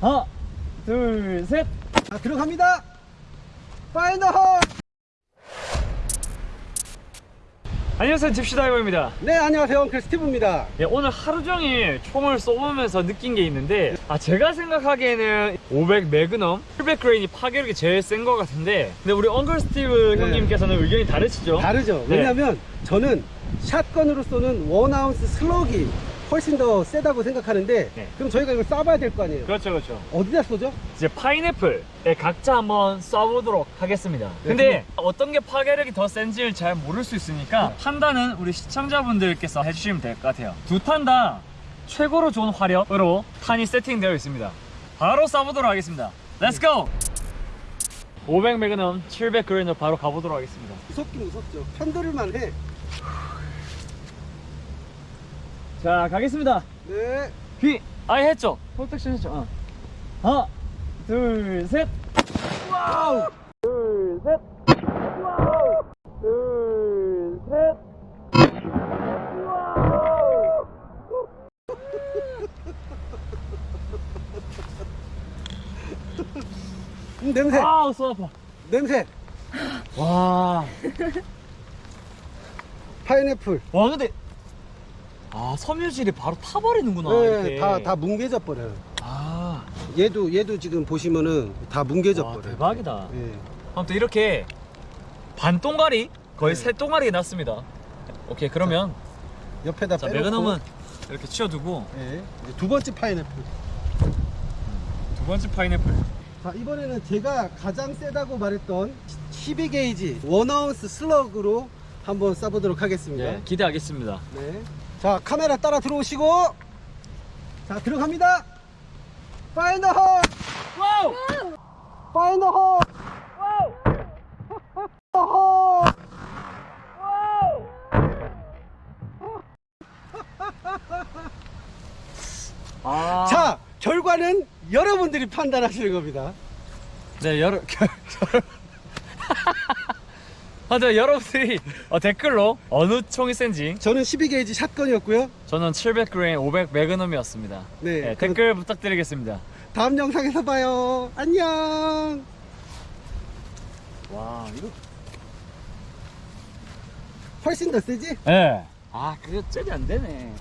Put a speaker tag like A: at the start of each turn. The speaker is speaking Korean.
A: 하나, 둘, 셋.
B: 자, 들어갑니다. Fire in the hole.
A: 안녕하세요, 집시다이버입니다.
B: 네, 안녕하세요. Uncle Steve입니다.
A: 예, 오늘 하루 종일 총을 쏘면서 느낀 게 있는데, 아, 제가 생각하기에는 500 magnum, 700 grain이 파괴력이 제일 센 것 같은데, 근데 우리 Uncle Steve
B: 네.
A: 형님께서는 의견이 다르시죠?
B: 다르죠.
A: 네.
B: 왜냐면 저는 shotgun으로 쏘는 one ounce slug이 훨씬 더 세다고 생각하는데
A: 네.
B: 그럼 저희가 이걸 쏴봐야 될 거 아니에요.
A: 그렇죠, 그렇죠.
B: 어디다 쏘죠?
A: 이제 파인애플에 각자 한번 쏴보도록 하겠습니다.
B: 네,
A: 근데 어떤 게 파괴력이 더 센지를 잘 모를 수 있으니까 판단은 우리 시청자분들께서 해주시면 될 것 같아요. 두 탄 다 최고로 좋은 화력으로 탄이 세팅되어 있습니다. 바로 쏴보도록 하겠습니다. Let's go! 500 magnum 700 grain으로 바로 가보도록 하겠습니다.
B: 무섭긴 무섭죠. 편들을만 해.
A: 자 가겠습니다.
B: 네.
A: 귀 아예 했죠? protection 했죠? 어. 하나 둘 셋. wow. 둘 셋. wow. 둘 셋. wow.
B: 음, 냄새.
A: 아우 쏘 아파.
B: 냄새.
A: 와.
B: 파인애플.
A: 와 근데 아 섬유질이 바로 타버리는구나
B: 네. 다, 다 뭉개져 버려요.
A: 아.
B: 얘도, 얘도 지금 보시면은 다 뭉개져
A: 와,
B: 버려요.
A: 대박이다.
B: 예.
A: 아무튼 이렇게 반 동가리 거의
B: 네.
A: 세 동가리 났습니다. 오케이 그러면
B: 옆에다
A: 자
B: 빼놓고.
A: 매그넘은 이렇게 치워두고
B: 예. 이제 두 번째 파인애플.
A: 두 번째 파인애플.
B: 자, 이번에는 제가 가장 세다고 말했던 12게이지 one ounce slug으로 한번 쏴보도록 하겠습니다.
A: 네, 기대하겠습니다.
B: 네. 자, 카메라 따라 들어오시고. 자, 들어갑니다. 파이널 홀!
A: 와우!
B: 파이널 홀! 홀!
A: 아,
B: 자, 결과는 여러분들이 판단하시는 겁니다.
A: 네 여러 결, 결... 아, 네, 여러분들이 어, 댓글로 어느 총이 센지
B: 저는 12게이지 샷건이었고요.
A: 저는 700g 500 매그넘이었습니다.
B: 네,
A: 네,
B: 그럼-
A: 댓글 부탁드리겠습니다.
B: 다음 영상에서 봐요. 안녕.
A: 와 이거
B: 훨씬 더 세지?
A: 네. 아 그게 cel이 안 되네.